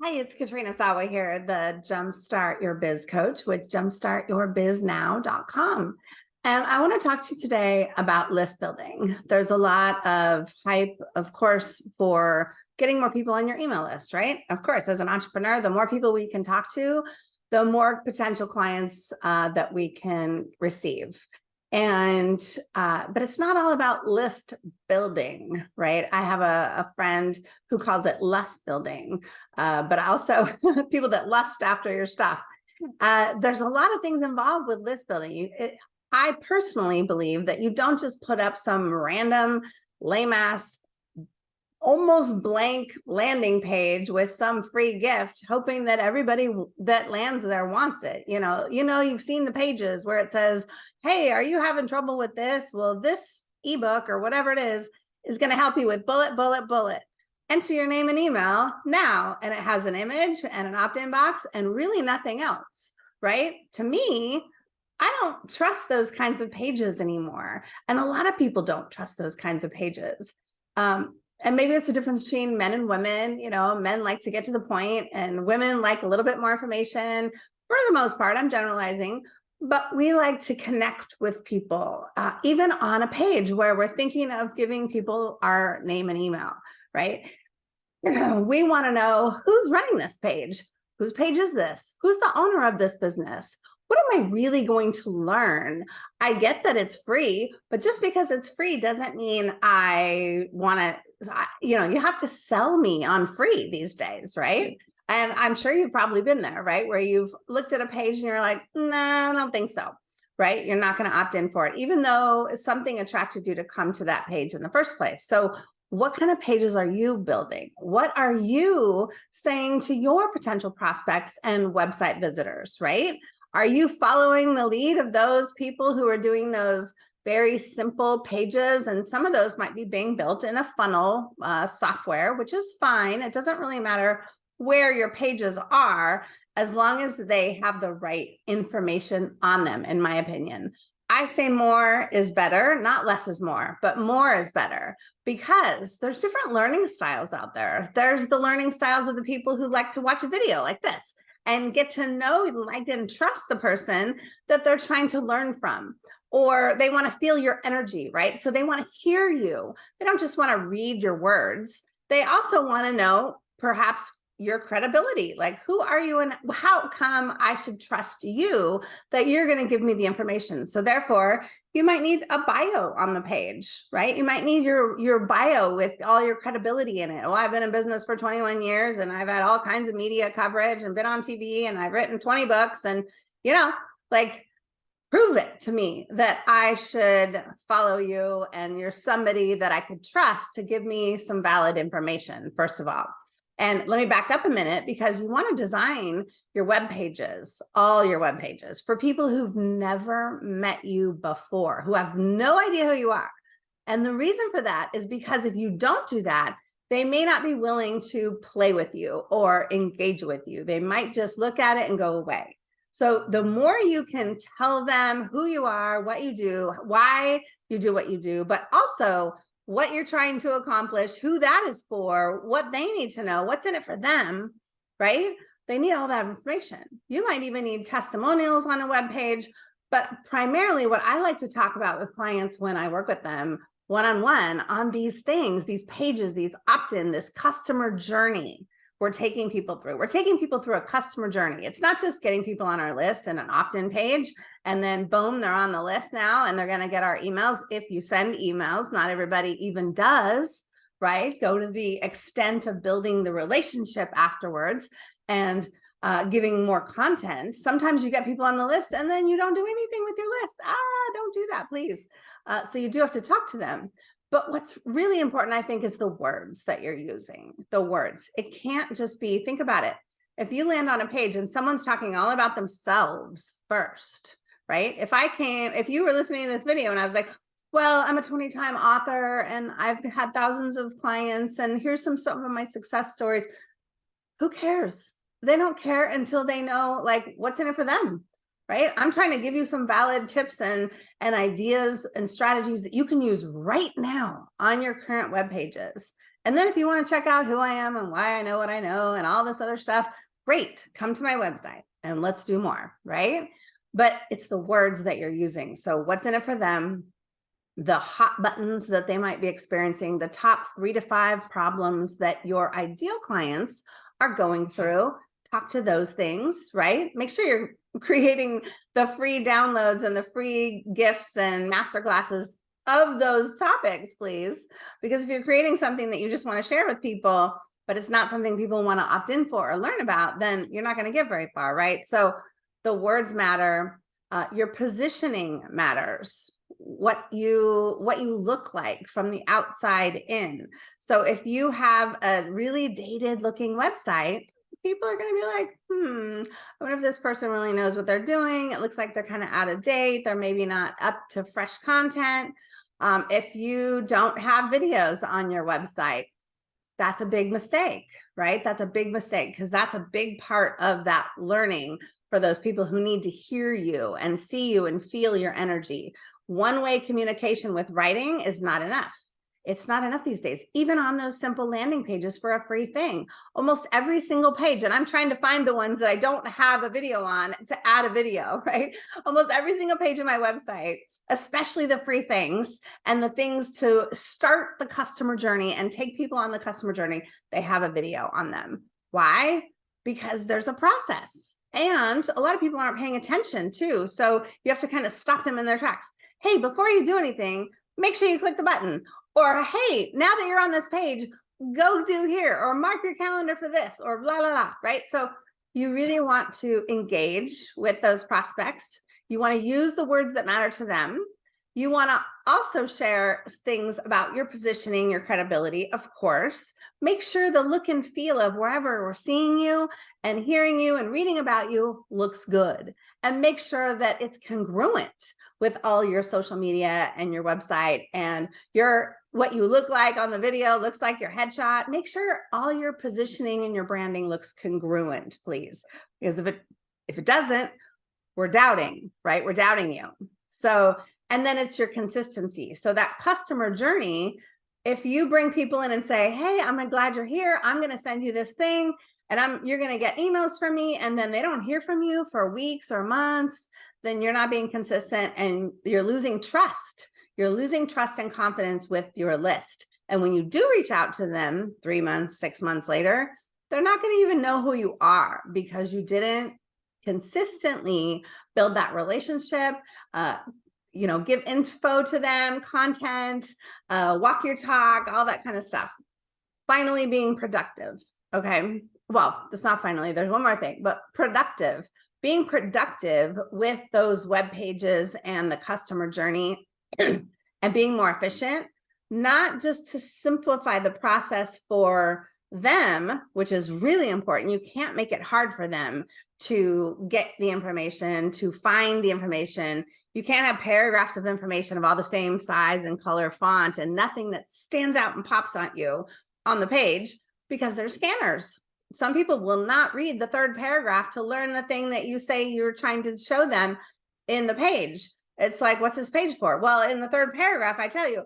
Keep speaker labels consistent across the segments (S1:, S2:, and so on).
S1: Hi, it's Katrina Sawa here, the Jumpstart Your Biz coach with jumpstartyourbiznow.com. And I want to talk to you today about list building. There's a lot of hype, of course, for getting more people on your email list, right? Of course, as an entrepreneur, the more people we can talk to, the more potential clients uh, that we can receive. And, uh, but it's not all about list building, right? I have a, a friend who calls it lust building, uh, but also people that lust after your stuff. Uh, there's a lot of things involved with list building. It, I personally believe that you don't just put up some random lame ass almost blank landing page with some free gift hoping that everybody that lands there wants it you know you know you've seen the pages where it says hey are you having trouble with this well this ebook or whatever it is is going to help you with bullet bullet bullet enter your name and email now and it has an image and an opt-in box and really nothing else right to me I don't trust those kinds of pages anymore. And a lot of people don't trust those kinds of pages. Um, and maybe it's a difference between men and women, you know, men like to get to the point and women like a little bit more information for the most part, I'm generalizing, but we like to connect with people, uh, even on a page where we're thinking of giving people our name and email, right? We want to know who's running this page. Whose page is this? Who's the owner of this business? What am I really going to learn? I get that it's free, but just because it's free doesn't mean I want to you know, you have to sell me on free these days, right? And I'm sure you've probably been there, right? Where you've looked at a page and you're like, nah, I don't think so, right? You're not going to opt in for it, even though something attracted you to come to that page in the first place. So what kind of pages are you building? What are you saying to your potential prospects and website visitors, right? Are you following the lead of those people who are doing those very simple pages. And some of those might be being built in a funnel uh, software, which is fine. It doesn't really matter where your pages are, as long as they have the right information on them, in my opinion. I say more is better, not less is more, but more is better because there's different learning styles out there. There's the learning styles of the people who like to watch a video like this and get to know, like, and trust the person that they're trying to learn from or they want to feel your energy, right? So they want to hear you. They don't just want to read your words. They also want to know perhaps your credibility. Like, who are you and how come I should trust you that you're going to give me the information? So therefore, you might need a bio on the page, right? You might need your, your bio with all your credibility in it. Oh, I've been in business for 21 years and I've had all kinds of media coverage and been on TV and I've written 20 books and, you know, like prove it to me that I should follow you and you're somebody that I could trust to give me some valid information, first of all. And let me back up a minute because you want to design your web pages, all your web pages for people who've never met you before, who have no idea who you are. And the reason for that is because if you don't do that, they may not be willing to play with you or engage with you. They might just look at it and go away. So the more you can tell them who you are, what you do, why you do what you do, but also what you're trying to accomplish, who that is for, what they need to know, what's in it for them, right? They need all that information. You might even need testimonials on a web page, but primarily what I like to talk about with clients when I work with them one-on-one -on, -one on these things, these pages, these opt-in, this customer journey, we're taking people through. We're taking people through a customer journey. It's not just getting people on our list and an opt-in page and then boom, they're on the list now and they're going to get our emails. If you send emails, not everybody even does, right? Go to the extent of building the relationship afterwards and uh, giving more content. Sometimes you get people on the list and then you don't do anything with your list. Ah, don't do that, please. Uh, so you do have to talk to them. But what's really important, I think, is the words that you're using, the words. It can't just be, think about it. If you land on a page and someone's talking all about themselves first, right? If I came, if you were listening to this video and I was like, well, I'm a 20 time author and I've had thousands of clients and here's some, some of my success stories. Who cares? They don't care until they know like what's in it for them right? I'm trying to give you some valid tips and, and ideas and strategies that you can use right now on your current web pages. And then if you want to check out who I am and why I know what I know and all this other stuff, great, come to my website and let's do more, right? But it's the words that you're using. So what's in it for them? The hot buttons that they might be experiencing, the top three to five problems that your ideal clients are going through. Talk to those things, right? Make sure you're creating the free downloads and the free gifts and master classes of those topics, please. Because if you're creating something that you just want to share with people, but it's not something people want to opt in for or learn about, then you're not going to get very far, right? So the words matter, uh, your positioning matters, what you what you look like from the outside in. So if you have a really dated looking website, people are going to be like, hmm, I wonder if this person really knows what they're doing. It looks like they're kind of out of date. They're maybe not up to fresh content. Um, if you don't have videos on your website, that's a big mistake, right? That's a big mistake because that's a big part of that learning for those people who need to hear you and see you and feel your energy. One-way communication with writing is not enough. It's not enough these days, even on those simple landing pages for a free thing. Almost every single page, and I'm trying to find the ones that I don't have a video on to add a video, right? Almost every single page of my website, especially the free things and the things to start the customer journey and take people on the customer journey, they have a video on them. Why? Because there's a process. And a lot of people aren't paying attention too. So you have to kind of stop them in their tracks. Hey, before you do anything, make sure you click the button or, hey, now that you're on this page, go do here or mark your calendar for this or blah, blah, blah, right? So you really want to engage with those prospects. You want to use the words that matter to them. You want to also share things about your positioning, your credibility, of course. Make sure the look and feel of wherever we're seeing you and hearing you and reading about you looks good. And make sure that it's congruent with all your social media and your website and your what you look like on the video looks like your headshot. Make sure all your positioning and your branding looks congruent, please. Because if it if it doesn't, we're doubting, right? We're doubting you. So, and then it's your consistency. So that customer journey, if you bring people in and say, hey, I'm glad you're here. I'm going to send you this thing and I'm you're going to get emails from me and then they don't hear from you for weeks or months, then you're not being consistent and you're losing trust you're losing trust and confidence with your list. And when you do reach out to them three months, six months later, they're not going to even know who you are because you didn't consistently build that relationship, uh, you know, give info to them, content, uh, walk your talk, all that kind of stuff. Finally, being productive. Okay. Well, that's not finally, there's one more thing, but productive. Being productive with those web pages and the customer journey and being more efficient, not just to simplify the process for them, which is really important. You can't make it hard for them to get the information, to find the information. You can't have paragraphs of information of all the same size and color font and nothing that stands out and pops at you on the page because they're scanners. Some people will not read the third paragraph to learn the thing that you say you're trying to show them in the page. It's like, what's this page for? Well, in the third paragraph, I tell you.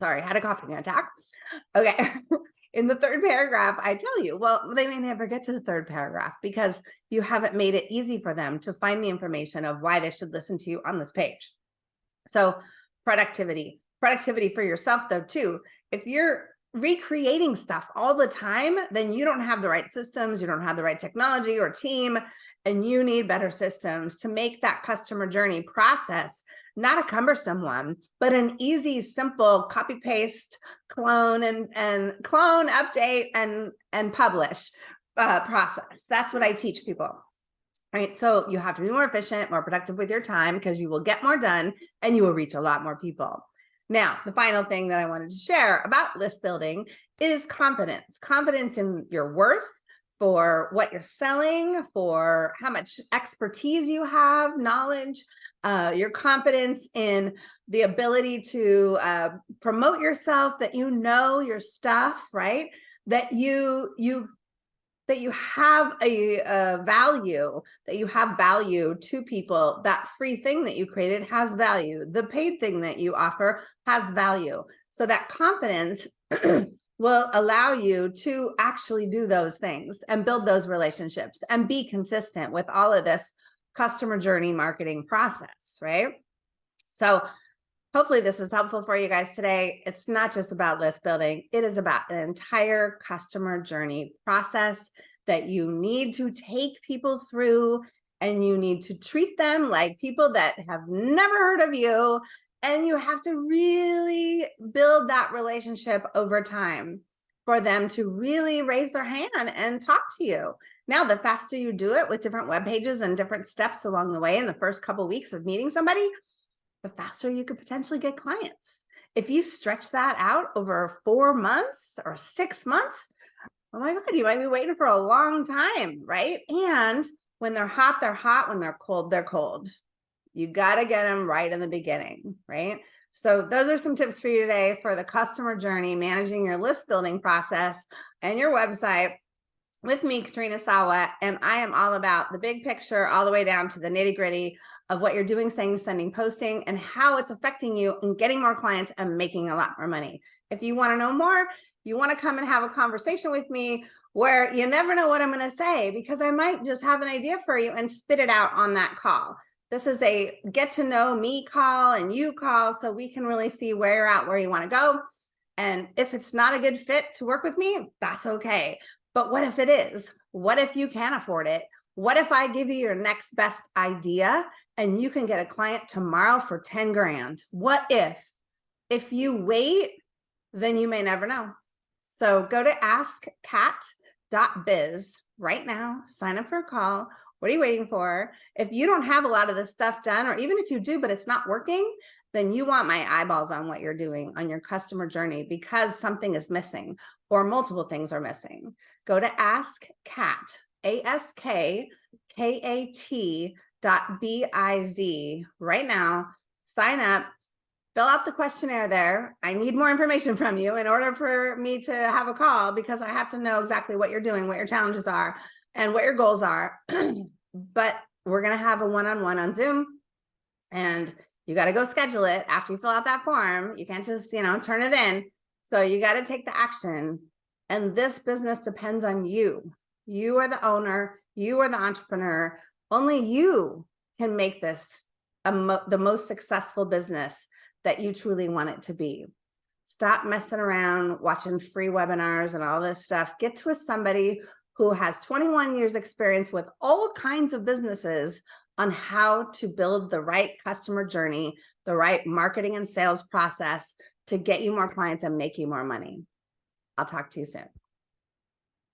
S1: Sorry, had a coughing attack. Okay. in the third paragraph, I tell you, well, they may never get to the third paragraph because you haven't made it easy for them to find the information of why they should listen to you on this page. So productivity, productivity for yourself though, too. If you're recreating stuff all the time, then you don't have the right systems, you don't have the right technology or team, and you need better systems to make that customer journey process not a cumbersome one, but an easy, simple copy paste, clone and and clone, update and and publish uh, process. That's what I teach people. Right. So you have to be more efficient, more productive with your time because you will get more done and you will reach a lot more people. Now, the final thing that I wanted to share about list building is confidence, confidence in your worth, for what you're selling, for how much expertise you have, knowledge, uh, your confidence in the ability to uh, promote yourself, that you know your stuff, right? That you you that you have a, a value, that you have value to people, that free thing that you created has value. The paid thing that you offer has value. So that confidence will allow you to actually do those things and build those relationships and be consistent with all of this customer journey marketing process, right? So hopefully this is helpful for you guys today. It's not just about list building. It is about an entire customer journey process that you need to take people through and you need to treat them like people that have never heard of you. And you have to really build that relationship over time for them to really raise their hand and talk to you. Now, the faster you do it with different web pages and different steps along the way in the first couple of weeks of meeting somebody, the faster you could potentially get clients. If you stretch that out over four months or six months, oh my God, you might be waiting for a long time, right? And when they're hot, they're hot. When they're cold, they're cold. You got to get them right in the beginning, right? So those are some tips for you today for the customer journey, managing your list building process and your website with me, Katrina Sawa, and I am all about the big picture all the way down to the nitty gritty of what you're doing, saying, sending, posting, and how it's affecting you and getting more clients and making a lot more money. If you want to know more, you want to come and have a conversation with me where you never know what I'm going to say because I might just have an idea for you and spit it out on that call. This is a get to know me call and you call so we can really see where you're at, where you want to go. And if it's not a good fit to work with me, that's okay. But what if it is? What if you can't afford it? What if I give you your next best idea and you can get a client tomorrow for 10 grand? What if? If you wait, then you may never know. So go to askkat.biz right now, sign up for a call. What are you waiting for? If you don't have a lot of this stuff done, or even if you do, but it's not working, then you want my eyeballs on what you're doing on your customer journey because something is missing or multiple things are missing. Go to Ask Kat, A-S-K-K-A-T dot B-I-Z right now, sign up, fill out the questionnaire there. I need more information from you in order for me to have a call because I have to know exactly what you're doing, what your challenges are, and what your goals are. but we're going to have a one-on-one -on, -one on Zoom and you got to go schedule it after you fill out that form. You can't just, you know, turn it in. So you got to take the action. And this business depends on you. You are the owner. You are the entrepreneur. Only you can make this mo the most successful business that you truly want it to be. Stop messing around, watching free webinars and all this stuff. Get to a somebody who has 21 years experience with all kinds of businesses on how to build the right customer journey, the right marketing and sales process to get you more clients and make you more money. I'll talk to you soon.